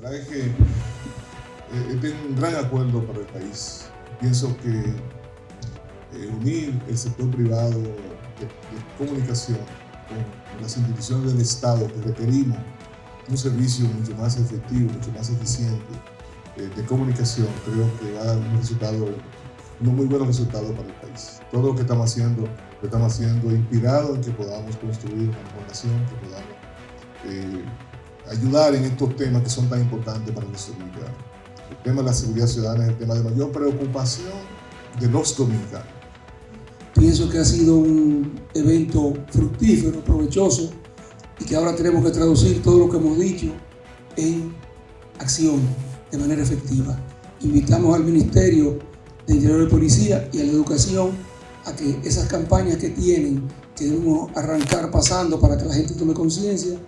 Verdad es que eh, tengo un gran acuerdo para el país. Pienso que eh, unir el sector privado de, comunicación con las instituciones del Estado que requerimos un servicio mucho más efectivo, mucho más eficiente eh, de comunicación, creo que va a dar un resultado, un muy buen resultado para el país. Todo lo que estamos haciendo, lo estamos haciendo inspirado en que podamos construir una mejor nación, que podamos eh, ayudar en estos temas que son tan importantes para nuestros dominicanos. El tema de la seguridad ciudadana es el tema de mayor preocupación de los dominicanos. Pienso que ha sido un evento fructífero, provechoso, y que ahora tenemos que traducir todo lo que hemos dicho en acción de manera efectiva. Invitamos al Ministerio de Interior y Policía y a la Educación a que esas campañas que tienen, que debemos arrancar pasando para que la gente tome conciencia.